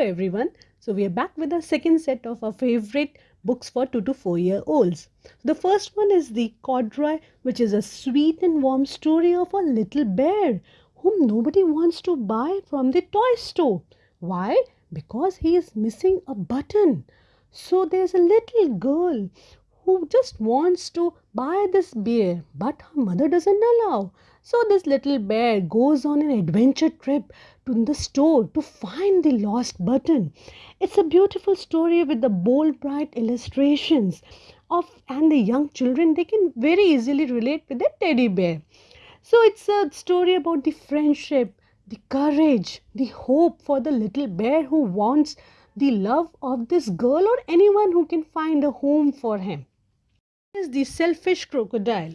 everyone. So we are back with the second set of our favorite books for 2 to 4 year olds. The first one is The Corduroy, which is a sweet and warm story of a little bear whom nobody wants to buy from the toy store. Why? Because he is missing a button. So there's a little girl who just wants to buy this bear, but her mother doesn't allow. So this little bear goes on an adventure trip to the store to find the lost button. It's a beautiful story with the bold, bright illustrations of and the young children they can very easily relate with the teddy bear. So it's a story about the friendship, the courage, the hope for the little bear who wants the love of this girl or anyone who can find a home for him. Is the selfish crocodile.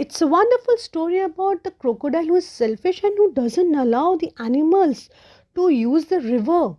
It's a wonderful story about the crocodile who is selfish and who doesn't allow the animals to use the river.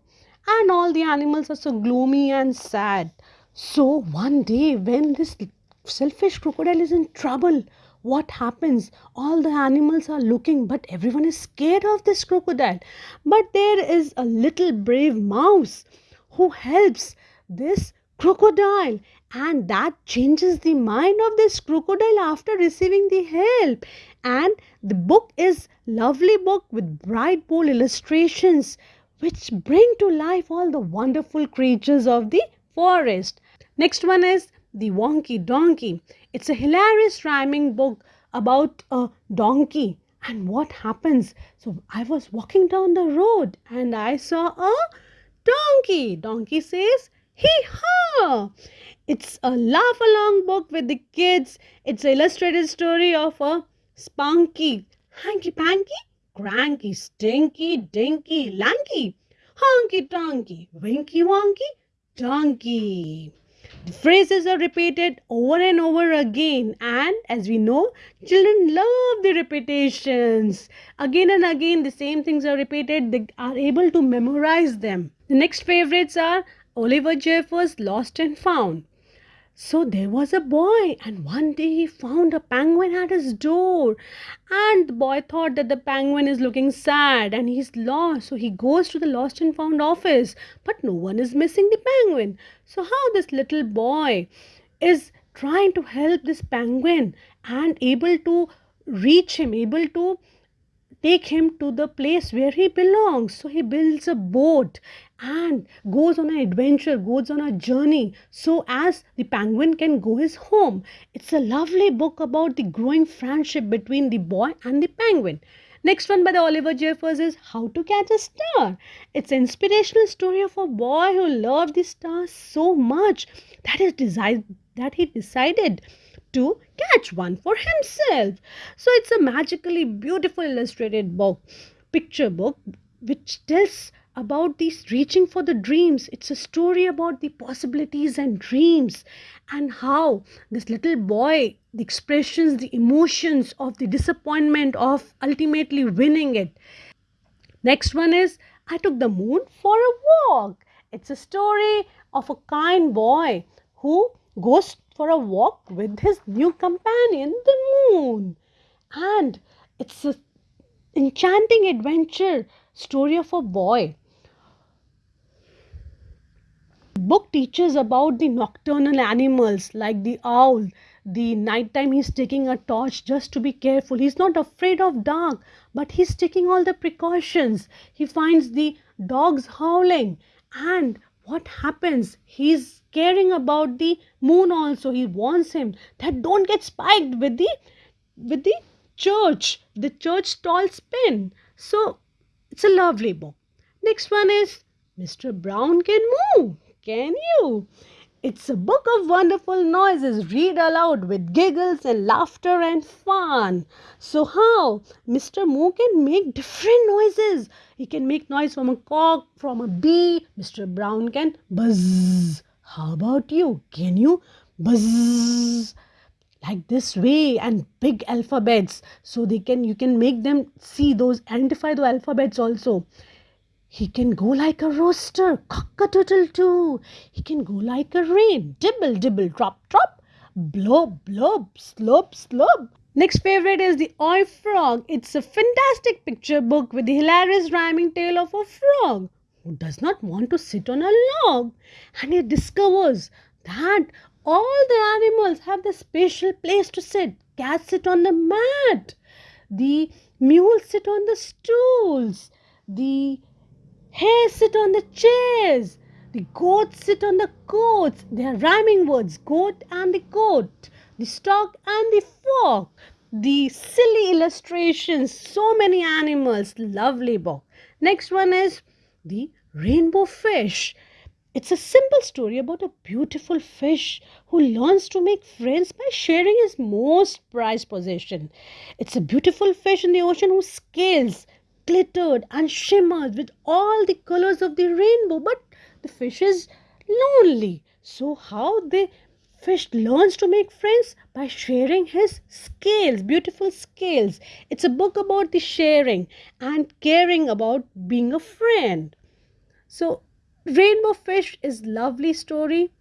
And all the animals are so gloomy and sad. So one day, when this selfish crocodile is in trouble, what happens? All the animals are looking, but everyone is scared of this crocodile. But there is a little brave mouse who helps this crocodile and that changes the mind of this crocodile after receiving the help. And the book is lovely book with bright bold illustrations which bring to life all the wonderful creatures of the forest. Next one is the wonky donkey. It's a hilarious rhyming book about a donkey and what happens. So i was walking down the road and i saw a donkey. Donkey says hee haw it's a laugh along book with the kids. It's an illustrated story of a spunky, hanky panky, cranky, stinky, dinky, lanky, honky tonky, winky wonky, donkey. The phrases are repeated over and over again, and as we know, children love the repetitions. Again and again, the same things are repeated, they are able to memorize them. The next favorites are Oliver Jeffers' Lost and Found. So there was a boy, and one day he found a penguin at his door. And the boy thought that the penguin is looking sad and he's lost. So he goes to the lost and found office, but no one is missing the penguin. So, how this little boy is trying to help this penguin and able to reach him, able to take him to the place where he belongs. So he builds a boat and goes on an adventure, goes on a journey so as the penguin can go his home. It's a lovely book about the growing friendship between the boy and the penguin. Next one by the Oliver Jeffers is How to Catch a Star. It's an inspirational story of a boy who loved the stars so much that he decided that he decided to catch one for himself. So it's a magically beautiful illustrated book, picture book, which tells about these reaching for the dreams. It's a story about the possibilities and dreams and how this little boy, the expressions, the emotions of the disappointment of ultimately winning it. Next one is I took the moon for a walk. It's a story of a kind boy who goes for a walk with his new companion, the moon. And it's an enchanting adventure story of a boy. Book teaches about the nocturnal animals like the owl. The nighttime he's taking a torch just to be careful. He's not afraid of dark, but he's taking all the precautions. He finds the dogs howling and what happens? He's caring about the moon also. He warns him that don't get spiked with the with the church, the church tall spin. So it's a lovely book. Next one is Mr. Brown Can Moo Can you? It's a book of wonderful noises. Read aloud with giggles and laughter and fun. So how Mr. Moo can make different noises. He can make noise from a cock, from a bee. Mr. Brown can buzz. How about you? Can you buzz? like this way and big alphabets so they can you can make them see those identify the alphabets also he can go like a rooster, cock-a-doodle too. He can go like a rain, dibble, dibble, drop, drop, blob, blob, slope, slope. Next favorite is the Oi Frog. It's a fantastic picture book with the hilarious rhyming tale of a frog. who does not want to sit on a log and he discovers that all the animals have the special place to sit. Cats sit on the mat, the mules sit on the stools, the hares sit on the chairs, the goats sit on the coats. They are rhyming words goat and the goat, the stock and the fork, the silly illustrations, so many animals. Lovely book. Next one is the rainbow fish. It's a simple story about a beautiful fish who learns to make friends by sharing his most prized possession. It's a beautiful fish in the ocean who scales glittered and shimmered with all the colors of the rainbow, but the fish is lonely. So, how the fish learns to make friends by sharing his scales, beautiful scales. It's a book about the sharing and caring about being a friend. So, Rainbow Fish is lovely story.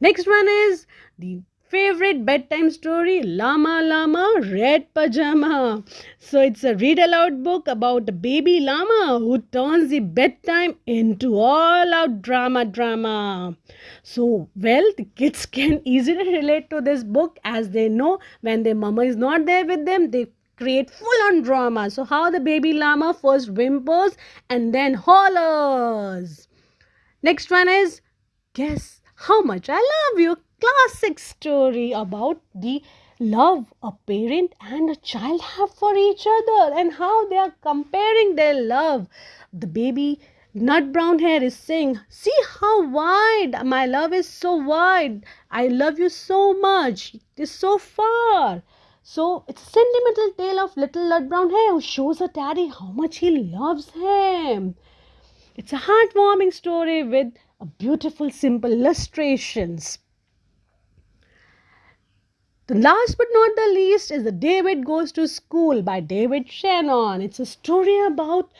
Next one is the favorite bedtime story Llama Llama Red Pajama. So it's a read aloud book about a baby llama who turns the bedtime into all out drama drama. So well the kids can easily relate to this book as they know when their mama is not there with them they create full on drama. So, how the baby llama first whimpers and then hollers. Next one is Guess How Much I Love You. Classic story about the love a parent and a child have for each other and how they are comparing their love. The baby Nutbrown Hare is saying, See how wide my love is so wide. I love you so much. It is so far. So it's a sentimental tale of little Nutbrown Hare who shows her daddy how much he loves him. It's a heartwarming story with a beautiful, simple illustrations. The last but not the least is the David Goes to School by David Shannon. It's a story about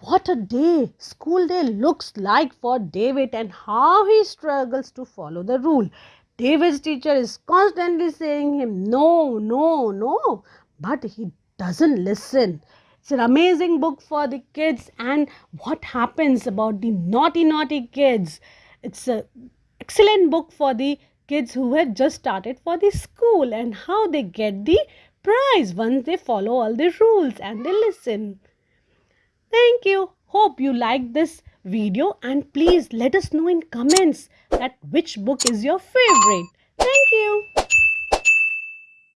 what a day, school day looks like for David and how he struggles to follow the rule. David's teacher is constantly saying him no, no, no, but he doesn't listen. It's an amazing book for the kids and what happens about the naughty, naughty kids. It's an excellent book for the kids who have just started for the school and how they get the prize once they follow all the rules and they listen. Thank you. Hope you liked this video and please let us know in comments that which book is your favorite. Thank you.